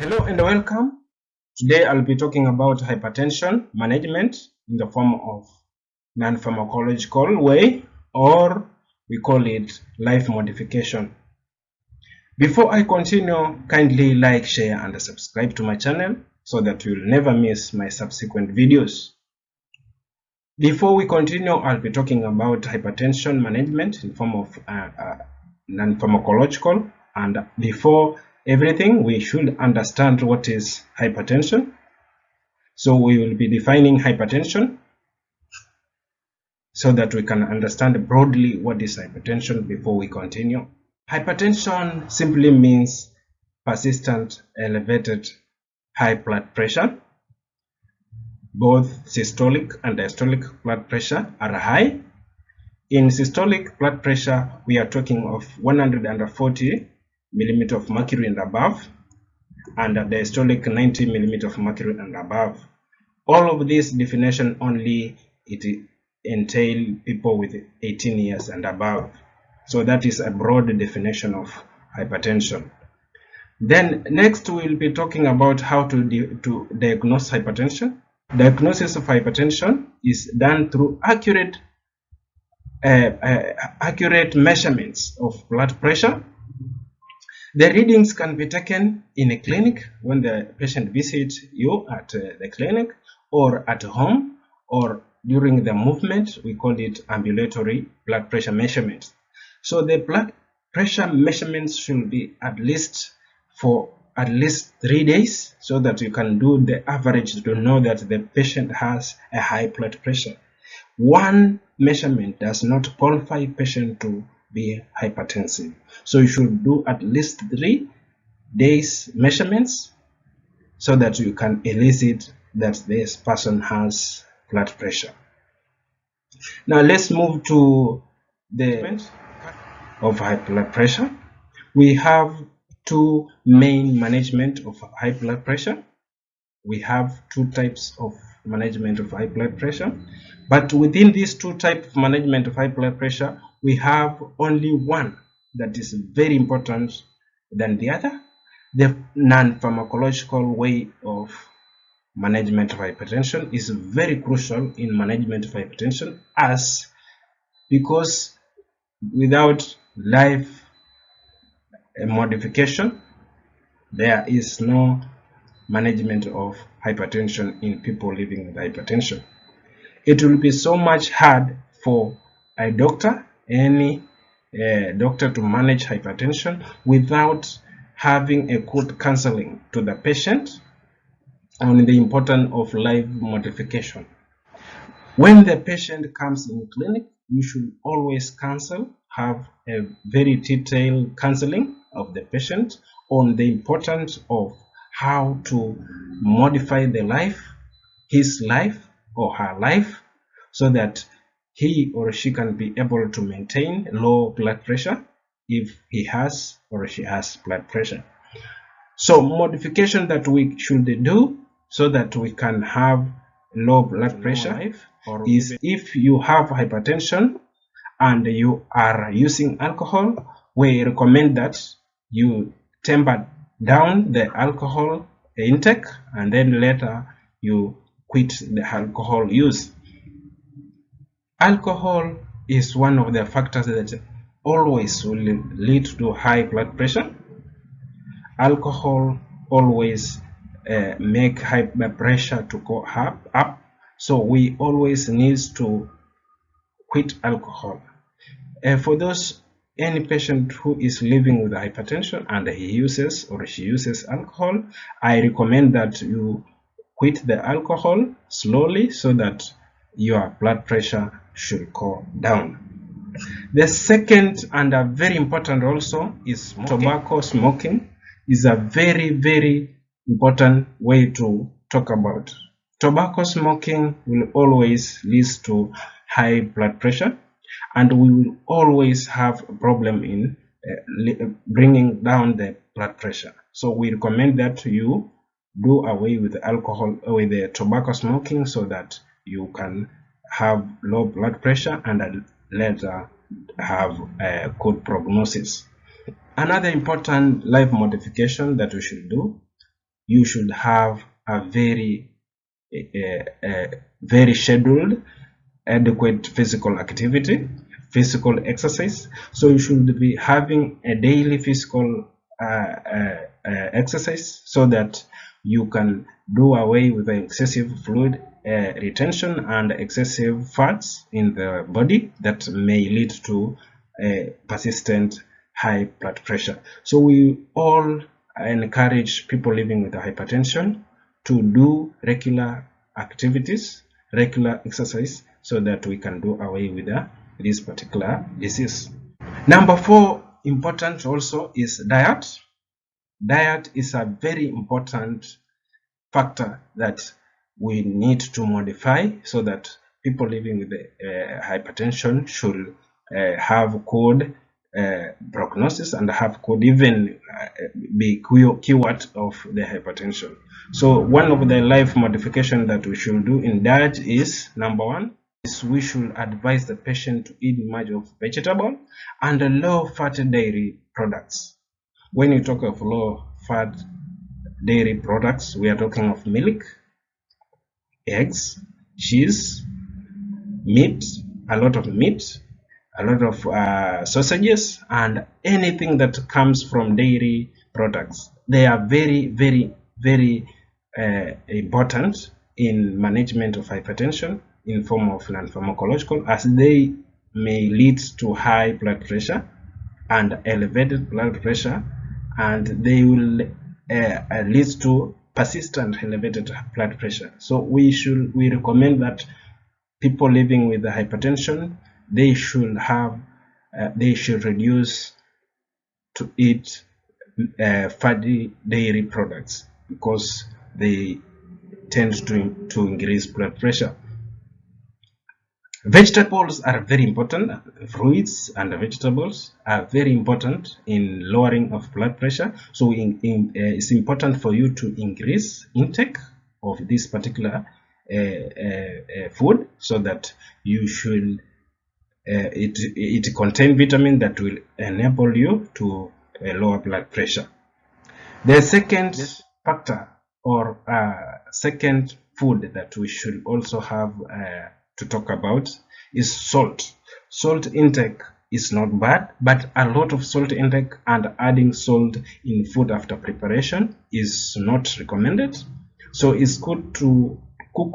Hello and welcome. Today I'll be talking about hypertension management in the form of non-pharmacological way or we call it life modification. Before I continue, kindly like, share and subscribe to my channel so that you'll never miss my subsequent videos. Before we continue, I'll be talking about hypertension management in form of uh, uh, non-pharmacological and before everything we should understand what is hypertension. So we will be defining hypertension so that we can understand broadly what is hypertension before we continue. Hypertension simply means persistent elevated high blood pressure. Both systolic and diastolic blood pressure are high. In systolic blood pressure we are talking of 140 millimeter of mercury and above and a diastolic 90 millimeter of mercury and above. All of this definition only it entail people with 18 years and above. So that is a broad definition of hypertension. Then next we'll be talking about how to, to diagnose hypertension. Diagnosis of hypertension is done through accurate uh, uh, accurate measurements of blood pressure the readings can be taken in a clinic when the patient visits you at uh, the clinic or at home or during the movement. We call it ambulatory blood pressure measurements. So the blood pressure measurements should be at least for at least three days so that you can do the average to know that the patient has a high blood pressure. One measurement does not qualify patient to be hypertensive. So you should do at least three days measurements so that you can elicit that this person has blood pressure. Now let's move to the of high blood pressure. We have two main management of high blood pressure. We have two types of management of high blood pressure. But within these two types of management of high blood pressure, we have only one that is very important than the other the non-pharmacological way of management of hypertension is very crucial in management of hypertension as because without life modification there is no management of hypertension in people living with hypertension. It will be so much hard for a doctor any uh, doctor to manage hypertension without having a good counseling to the patient on the importance of life modification. When the patient comes in clinic, you should always counsel, have a very detailed counseling of the patient on the importance of how to modify the life, his life or her life, so that he or she can be able to maintain low blood pressure if he has or she has blood pressure. So modification that we should do so that we can have low blood pressure is if you have hypertension and you are using alcohol, we recommend that you temper down the alcohol intake and then later you quit the alcohol use alcohol is one of the factors that always will lead to high blood pressure. Alcohol always uh, make high blood pressure to go up, up. So we always need to quit alcohol. Uh, for those any patient who is living with hypertension and he uses or she uses alcohol i recommend that you quit the alcohol slowly so that your blood pressure should go down. The second and a very important also is smoking. tobacco smoking is a very very important way to talk about. Tobacco smoking will always lead to high blood pressure and we will always have a problem in uh, bringing down the blood pressure. So we recommend that you do away with alcohol with the tobacco smoking so that you can have low blood pressure and later have a good prognosis. Another important life modification that you should do you should have a very uh, uh, very scheduled adequate physical activity physical exercise so you should be having a daily physical uh, uh, uh exercise so that you can do away with the excessive fluid uh, retention and excessive fats in the body that may lead to a persistent high blood pressure. So we all encourage people living with hypertension to do regular activities regular exercise so that we can do away with the, this particular disease. Number four important also is diet. Diet is a very important factor that we need to modify so that people living with uh, hypertension should uh, have good uh, prognosis and have could even uh, be cured of the hypertension. So one of the life modification that we should do in diet is number one is we should advise the patient to eat much of vegetable and low fat dairy products. When you talk of low fat dairy products, we are talking of milk, eggs, cheese, meat, a lot of meat, a lot of uh, sausages, and anything that comes from dairy products. They are very, very, very uh, important in management of hypertension in form of non-pharmacological as they may lead to high blood pressure and elevated blood pressure and they will uh, uh, leads to persistent elevated blood pressure. So we should we recommend that people living with hypertension they should have uh, they should reduce to eat uh, fatty dairy products because they tend to, to increase blood pressure Vegetables are very important. Fruits and vegetables are very important in lowering of blood pressure. So in, in, uh, it's important for you to increase intake of this particular uh, uh, uh food so that you should uh, it it contain vitamin that will enable you to uh, lower blood pressure. The second yes. factor or second food that we should also have to talk about is salt. Salt intake is not bad, but a lot of salt intake and adding salt in food after preparation is not recommended. So it's good to cook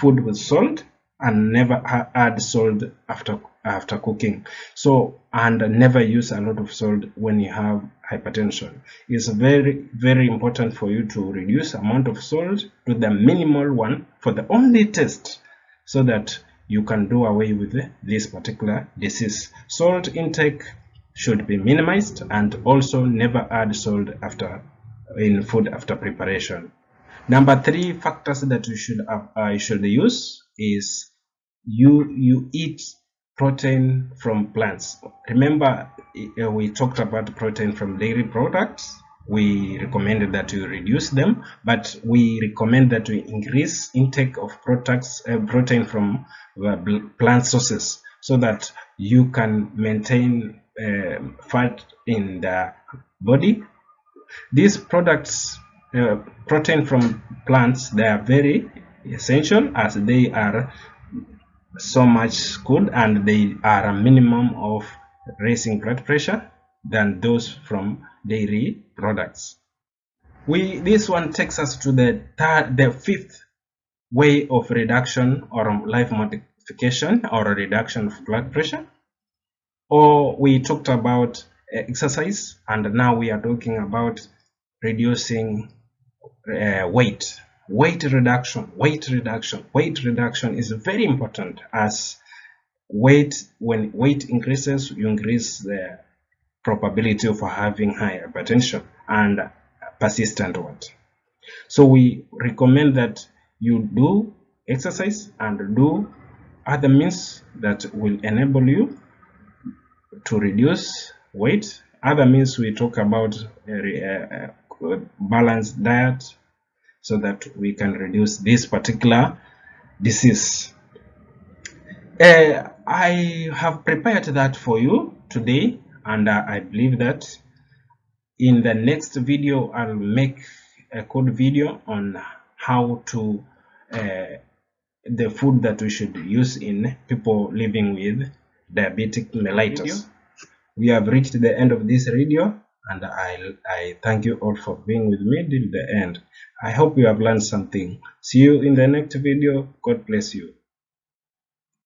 food with salt and never add salt after after cooking so and never use a lot of salt when you have hypertension it's very very important for you to reduce amount of salt to the minimal one for the only taste so that you can do away with this particular disease. Salt intake should be minimized and also never add salt after in food after preparation. Number three factors that you should uh, you should use is you you eat protein from plants. Remember uh, we talked about protein from dairy products we recommended that you reduce them but we recommend that we increase intake of products uh, protein from uh, plant sources so that you can maintain uh, fat in the body. These products uh, protein from plants they are very essential as they are so much good and they are a minimum of raising blood pressure than those from dairy products. We this one takes us to the third, the fifth way of reduction or life modification or reduction of blood pressure. Or we talked about exercise, and now we are talking about reducing uh, weight. Weight reduction, weight reduction, weight reduction is very important as weight when weight increases, you increase the probability of having high hypertension and persistent one. So we recommend that you do exercise and do other means that will enable you to reduce weight. Other means we talk about uh, a, a uh, uh, balanced diet so that we can reduce this particular disease. Uh, I have prepared that for you today and uh, I believe that in the next video I'll make a code video on how to uh, the food that we should use in people living with diabetic mellitus. We have reached the end of this video and I, I thank you all for being with me till the end. I hope you have learned something. See you in the next video. God bless you.